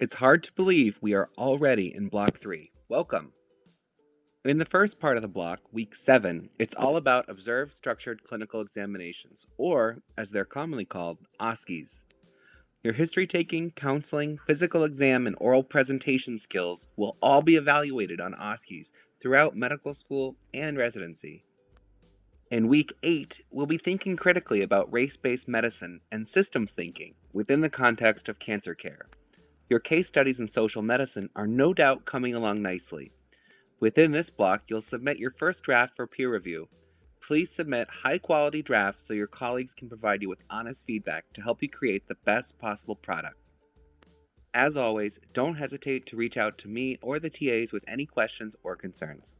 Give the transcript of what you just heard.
It's hard to believe we are already in Block 3. Welcome! In the first part of the block, Week 7, it's all about Observed Structured Clinical Examinations, or, as they're commonly called, OSCEs. Your history taking, counseling, physical exam, and oral presentation skills will all be evaluated on OSCEs throughout medical school and residency. In week 8, we'll be thinking critically about race based medicine and systems thinking within the context of cancer care. Your case studies in social medicine are no doubt coming along nicely. Within this block, you'll submit your first draft for peer review. Please submit high quality drafts so your colleagues can provide you with honest feedback to help you create the best possible product. As always, don't hesitate to reach out to me or the TAs with any questions or concerns.